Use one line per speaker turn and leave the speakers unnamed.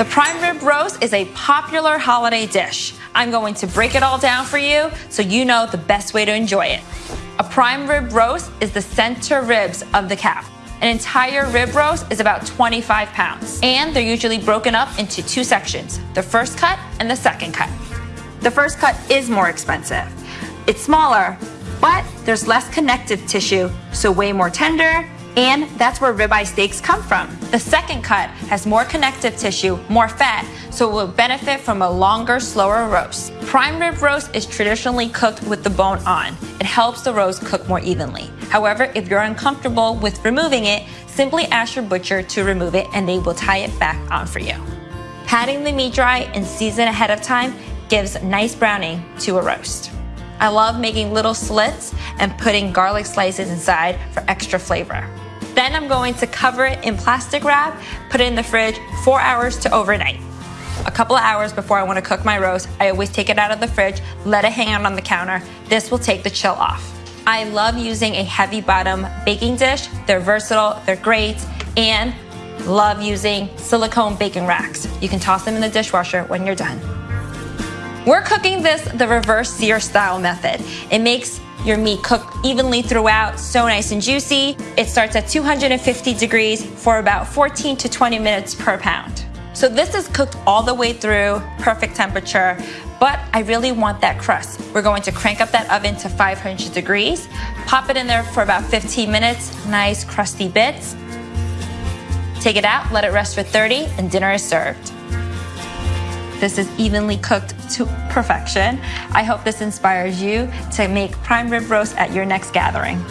The prime rib roast is a popular holiday dish. I'm going to break it all down for you so you know the best way to enjoy it. A prime rib roast is the center ribs of the calf. An entire rib roast is about 25 pounds, and they're usually broken up into two sections, the first cut and the second cut. The first cut is more expensive. It's smaller, but there's less connective tissue, so way more tender, and that's where ribeye steaks come from. The second cut has more connective tissue, more fat, so it will benefit from a longer, slower roast. Prime rib roast is traditionally cooked with the bone on. It helps the roast cook more evenly. However, if you're uncomfortable with removing it, simply ask your butcher to remove it and they will tie it back on for you. Patting the meat dry and season ahead of time gives nice browning to a roast. I love making little slits and putting garlic slices inside for extra flavor. Then I'm going to cover it in plastic wrap, put it in the fridge four hours to overnight. A couple of hours before I want to cook my roast, I always take it out of the fridge, let it hang out on the counter. This will take the chill off. I love using a heavy bottom baking dish. They're versatile, they're great, and love using silicone baking racks. You can toss them in the dishwasher when you're done. We're cooking this the reverse sear style method. It makes your meat cook evenly throughout, so nice and juicy. It starts at 250 degrees for about 14 to 20 minutes per pound. So this is cooked all the way through, perfect temperature, but I really want that crust. We're going to crank up that oven to 500 degrees, pop it in there for about 15 minutes, nice crusty bits. Take it out, let it rest for 30, and dinner is served. This is evenly cooked to perfection. I hope this inspires you to make prime rib roast at your next gathering.